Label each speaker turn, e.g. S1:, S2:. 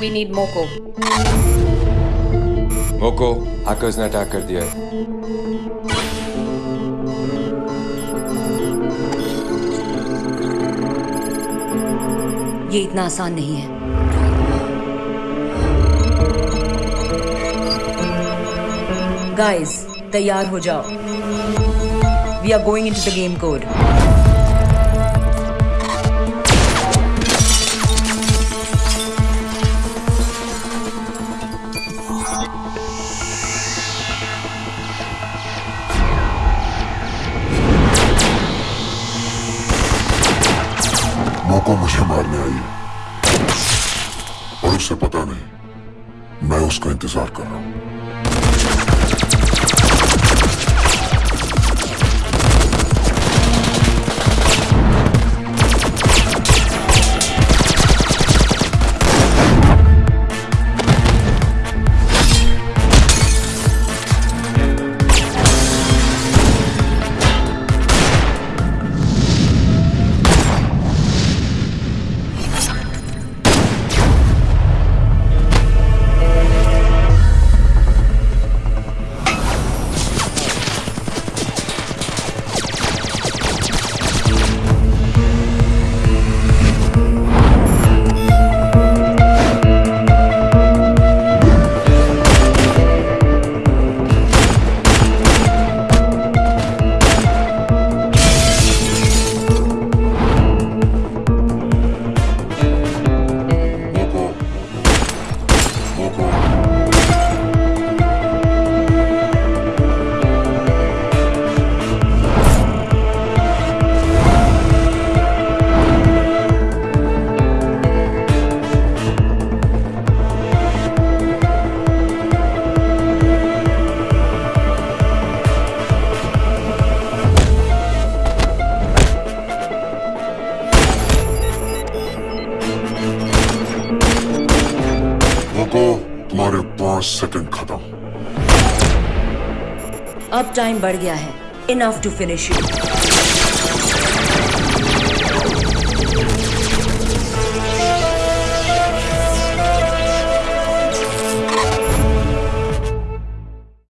S1: We need Moko.
S2: Moko hackers ने attack कर दिया है
S3: ये इतना आसान नहीं है गाइस तैयार हो जाओ we are going into the game code
S4: मौका मुझे मारने आई है। और उसे पता नहीं, मैं उसका इंतज़ार कर रहा हूँ। मोको तुम्हारे पाँच सेकंड खत्म
S3: अब टाइम बढ़ गया है. Enough to finish you